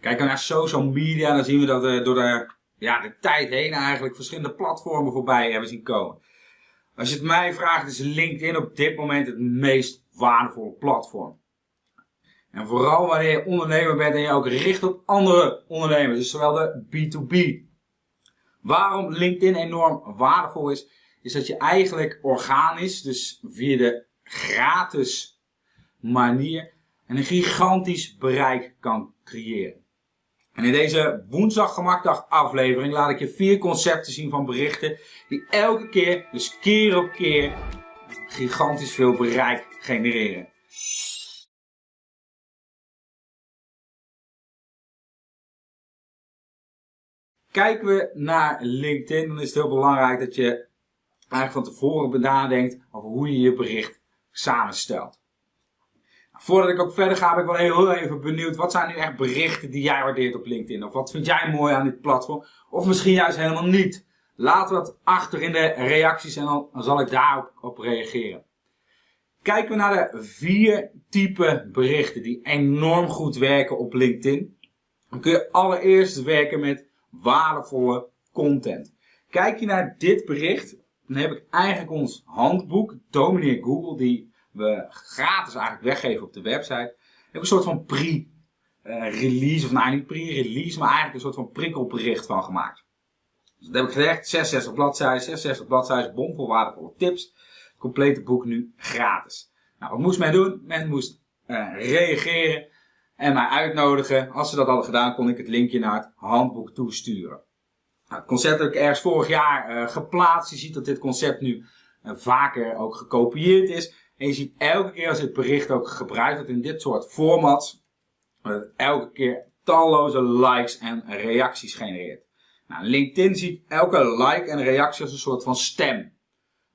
Kijken we naar social media, dan zien we dat we door de, ja, de tijd heen eigenlijk verschillende platformen voorbij hebben zien komen. Als je het mij vraagt, is LinkedIn op dit moment het meest waardevolle platform. En vooral wanneer je ondernemer bent en je ook richt op andere ondernemers, dus zowel de B2B. Waarom LinkedIn enorm waardevol is, is dat je eigenlijk organisch, dus via de gratis manier, een gigantisch bereik kan creëren. En in deze woensdag gemakdag aflevering laat ik je vier concepten zien van berichten die elke keer, dus keer op keer, gigantisch veel bereik genereren. Kijken we naar LinkedIn, dan is het heel belangrijk dat je eigenlijk van tevoren nadenkt over hoe je je bericht samenstelt. Voordat ik ook verder ga, ben ik wel heel even benieuwd. Wat zijn nu echt berichten die jij waardeert op LinkedIn? Of wat vind jij mooi aan dit platform? Of misschien juist helemaal niet. Laat wat achter in de reacties en dan zal ik daarop op reageren. Kijken we naar de vier typen berichten die enorm goed werken op LinkedIn. Dan kun je allereerst werken met waardevolle content. Kijk je naar dit bericht, dan heb ik eigenlijk ons handboek, Domineer Google, die we gratis eigenlijk weggeven op de website. Heb een soort van pre-release, of nou niet pre-release, maar eigenlijk een soort van prikkelbericht van gemaakt. Dus dat heb ik gezegd, 66 bladzijden, 66 bladzijden, bomvol waardevolle tips. Het complete boek nu gratis. Nou, wat moest men doen? Men moest uh, reageren en mij uitnodigen. Als ze dat hadden gedaan, kon ik het linkje naar het handboek toesturen. Nou, het concept heb ik ergens vorig jaar uh, geplaatst. Je ziet dat dit concept nu uh, vaker ook gekopieerd is. En je ziet elke keer als dit bericht ook gebruikt wordt in dit soort formats, dat het elke keer talloze likes en reacties genereert. Nou, LinkedIn ziet elke like en reactie als een soort van stem.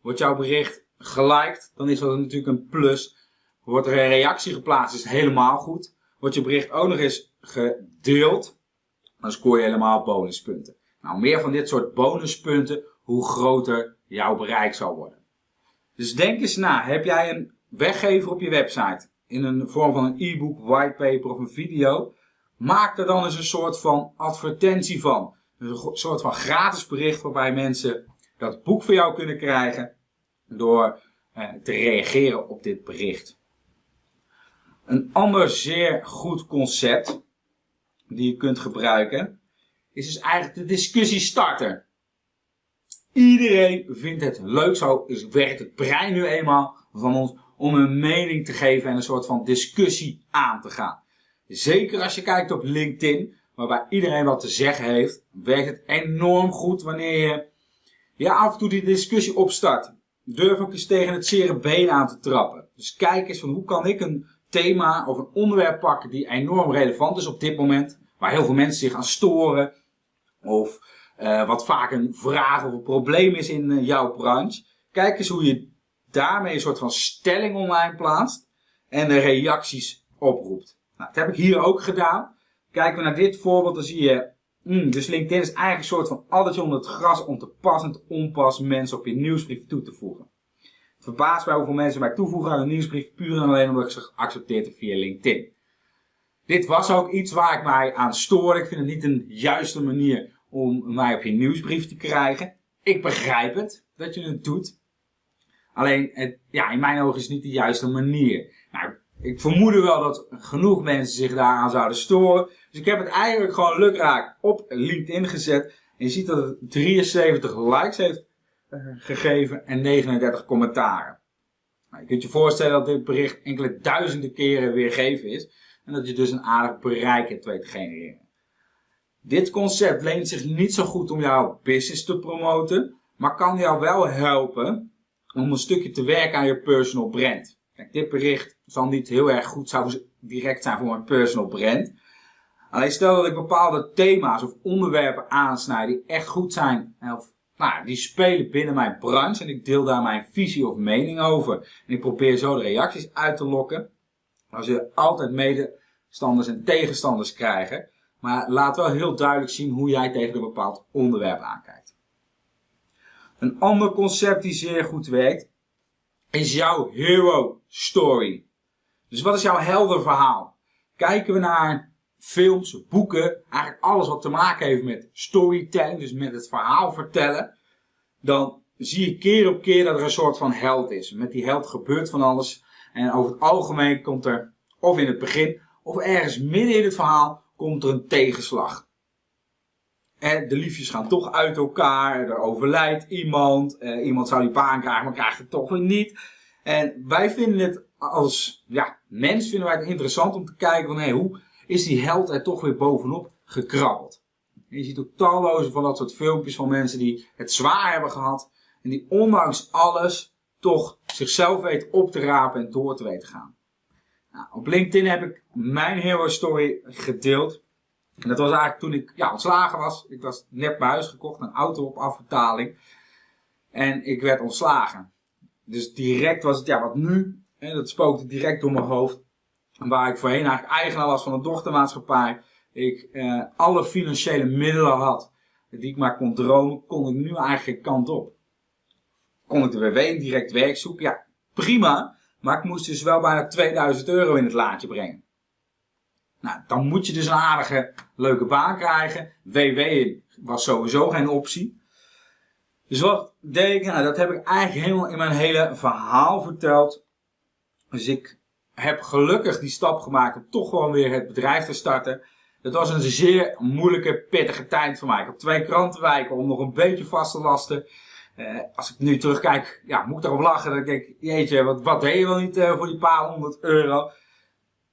Wordt jouw bericht geliked, dan is dat natuurlijk een plus. Wordt er een reactie geplaatst, is helemaal goed. Wordt je bericht ook nog eens gedeeld, dan scoor je helemaal bonuspunten. Nou, meer van dit soort bonuspunten, hoe groter jouw bereik zal worden. Dus denk eens na, heb jij een weggever op je website in een vorm van een e-book, whitepaper of een video? Maak er dan eens een soort van advertentie van. een soort van gratis bericht waarbij mensen dat boek voor jou kunnen krijgen door eh, te reageren op dit bericht. Een ander zeer goed concept die je kunt gebruiken is dus eigenlijk de discussiestarter. Iedereen vindt het leuk, zo werkt het brein nu eenmaal van ons om een mening te geven en een soort van discussie aan te gaan. Zeker als je kijkt op LinkedIn, waarbij iedereen wat te zeggen heeft, werkt het enorm goed wanneer je ja, af en toe die discussie opstart. Durf ook eens tegen het zere been aan te trappen. Dus kijk eens van hoe kan ik een thema of een onderwerp pakken die enorm relevant is op dit moment. Waar heel veel mensen zich aan storen. Of uh, wat vaak een vraag of een probleem is in uh, jouw branche. Kijk eens hoe je daarmee een soort van stelling online plaatst. En de reacties oproept. Nou, dat heb ik hier ook gedaan. Kijken we naar dit voorbeeld, dan zie je... Mm, dus LinkedIn is eigenlijk een soort van addertje onder het gras om te passend onpas mensen op je nieuwsbrief toe te voegen verbaasd bij hoeveel mensen mij toevoegen aan een nieuwsbrief, puur en alleen omdat ik ze geaccepteerd heb via LinkedIn. Dit was ook iets waar ik mij aan stoorde. Ik vind het niet een juiste manier om mij op je nieuwsbrief te krijgen. Ik begrijp het, dat je het doet. Alleen, het, ja, in mijn ogen is het niet de juiste manier. Nou, ik vermoedde wel dat genoeg mensen zich daaraan zouden storen. Dus ik heb het eigenlijk gewoon lukraak op LinkedIn gezet. En je ziet dat het 73 likes heeft gegeven en 39 commentaren. Nou, je kunt je voorstellen dat dit bericht enkele duizenden keren weergegeven is en dat je dus een aardig bereik hebt weet te genereren. Dit concept leent zich niet zo goed om jouw business te promoten, maar kan jou wel helpen om een stukje te werken aan je personal brand. Kijk, dit bericht zal niet heel erg goed zou direct zijn voor mijn personal brand. Alleen stel dat ik bepaalde thema's of onderwerpen aansnijd die echt goed zijn of nou, die spelen binnen mijn branche en ik deel daar mijn visie of mening over. En ik probeer zo de reacties uit te lokken. Dan je altijd medestanders en tegenstanders krijgen. Maar laat wel heel duidelijk zien hoe jij tegen een bepaald onderwerp aankijkt. Een ander concept die zeer goed werkt, is jouw hero story. Dus wat is jouw helder verhaal? Kijken we naar films, boeken, eigenlijk alles wat te maken heeft met storytelling, dus met het verhaal vertellen, dan zie je keer op keer dat er een soort van held is. Met die held gebeurt van alles. En over het algemeen komt er, of in het begin, of ergens midden in het verhaal, komt er een tegenslag. En de liefjes gaan toch uit elkaar, er overlijdt iemand, eh, iemand zou die baan krijgen, maar krijgt het toch weer niet. En wij vinden het als ja, mens vinden wij het interessant om te kijken van hey, hoe is die held er toch weer bovenop gekrabbeld. En je ziet ook talloze van dat soort filmpjes van mensen die het zwaar hebben gehad en die ondanks alles toch zichzelf weten op te rapen en door te weten gaan. Nou, op LinkedIn heb ik mijn hero story gedeeld. En dat was eigenlijk toen ik ja, ontslagen was. Ik was net bij huis gekocht, een auto op afbetaling. En ik werd ontslagen. Dus direct was het, ja, wat nu? En dat spookte direct door mijn hoofd. Waar ik voorheen eigenlijk eigenaar was van een dochtermaatschappij. Ik eh, alle financiële middelen had die ik maar kon dromen, kon ik nu eigenlijk kant op. Kon ik de WW direct werk zoeken? Ja, prima. Maar ik moest dus wel bijna 2000 euro in het laadje brengen. Nou, dan moet je dus een aardige, leuke baan krijgen. WW was sowieso geen optie. Dus wat deed ik? Nou, dat heb ik eigenlijk helemaal in mijn hele verhaal verteld. Dus ik heb gelukkig die stap gemaakt om toch gewoon weer het bedrijf te starten. Het was een zeer moeilijke, pittige tijd voor mij. Ik heb twee krantenwijken om nog een beetje vast te lasten. Uh, als ik nu terugkijk, ja, moet ik erop lachen. Dan denk ik, jeetje, wat, wat deed je wel niet uh, voor die paar honderd euro?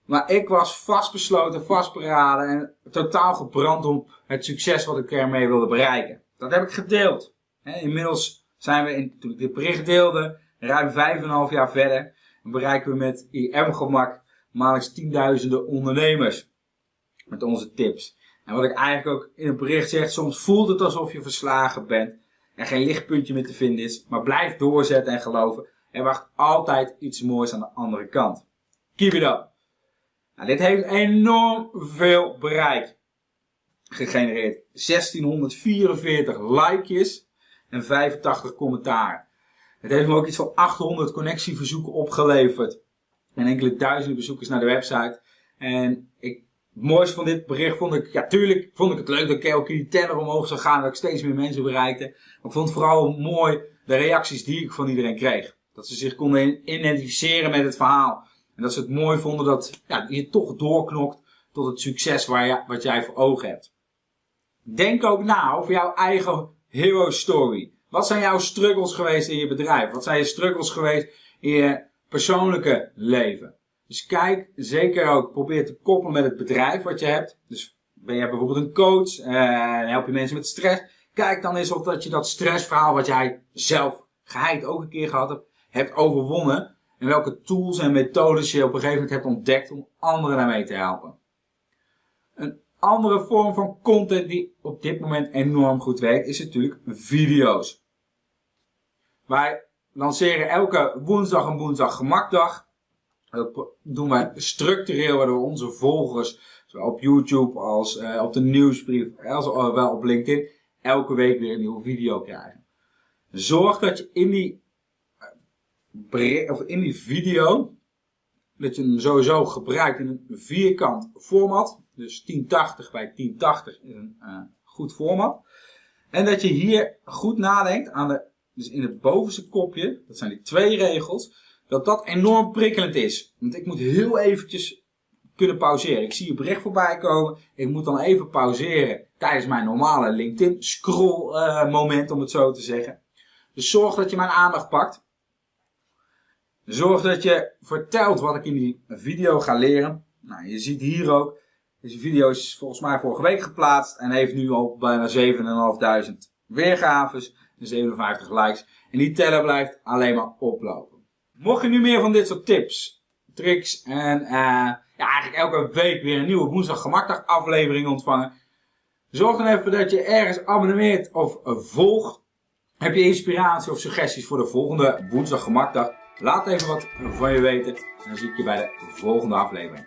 Maar ik was vastbesloten, vastberaden en totaal gebrand om het succes wat ik ermee wilde bereiken. Dat heb ik gedeeld. Inmiddels zijn we, in, toen ik dit bericht deelde, ruim vijf en een half jaar verder. En bereiken we met IM-gemak maandelijks tienduizenden ondernemers. Met onze tips. En wat ik eigenlijk ook in het bericht zeg, soms voelt het alsof je verslagen bent. En geen lichtpuntje meer te vinden is. Maar blijf doorzetten en geloven. Er wacht altijd iets moois aan de andere kant. Keep it up. Nou, dit heeft enorm veel bereik gegenereerd. 1644 likejes en 85 commentaren. Het heeft me ook iets van 800 connectieverzoeken opgeleverd. En enkele duizenden bezoekers naar de website. En ik, het mooiste van dit bericht vond ik, ja tuurlijk vond ik het leuk dat ik die teller omhoog zou gaan. Dat ik steeds meer mensen bereikte. Maar ik vond het vooral mooi de reacties die ik van iedereen kreeg. Dat ze zich konden identificeren met het verhaal. En dat ze het mooi vonden dat ja, je toch doorknokt tot het succes waar je, wat jij voor ogen hebt. Denk ook na over jouw eigen hero story. Wat zijn jouw struggles geweest in je bedrijf? Wat zijn je struggles geweest in je persoonlijke leven? Dus kijk zeker ook, probeer te koppelen met het bedrijf wat je hebt. Dus ben je bijvoorbeeld een coach en help je mensen met stress. Kijk dan eens of dat je dat stressverhaal wat jij zelf geheid ook een keer gehad hebt, hebt overwonnen. En welke tools en methodes je op een gegeven moment hebt ontdekt om anderen daarmee te helpen. Een andere vorm van content die op dit moment enorm goed werkt, is natuurlijk video's. Wij lanceren elke woensdag een woensdag gemakdag. Dat doen wij structureel, waardoor onze volgers, zowel op YouTube als uh, op de nieuwsbrief, als wel op LinkedIn, elke week weer een nieuwe video krijgen. Zorg dat je in die, uh, of in die video, dat je hem sowieso gebruikt in een vierkant format. Dus 1080 bij 1080 is een goed format. En dat je hier goed nadenkt aan de dus in het bovenste kopje, dat zijn die twee regels, dat dat enorm prikkelend is. Want ik moet heel eventjes kunnen pauzeren. Ik zie je bericht voorbij komen, ik moet dan even pauzeren tijdens mijn normale LinkedIn scroll uh, moment, om het zo te zeggen. Dus zorg dat je mijn aandacht pakt. Zorg dat je vertelt wat ik in die video ga leren. Nou, je ziet hier ook, deze video is volgens mij vorige week geplaatst en heeft nu al bijna 7.500 weergaves. 57 likes. En die teller blijft alleen maar oplopen. Mocht je nu meer van dit soort tips, tricks en uh, ja, eigenlijk elke week weer een nieuwe woensdag gemakdag aflevering ontvangen. Zorg dan even dat je ergens abonneert of volgt. Heb je inspiratie of suggesties voor de volgende woensdag gemakdag? Laat even wat van je weten. En dan zie ik je bij de volgende aflevering.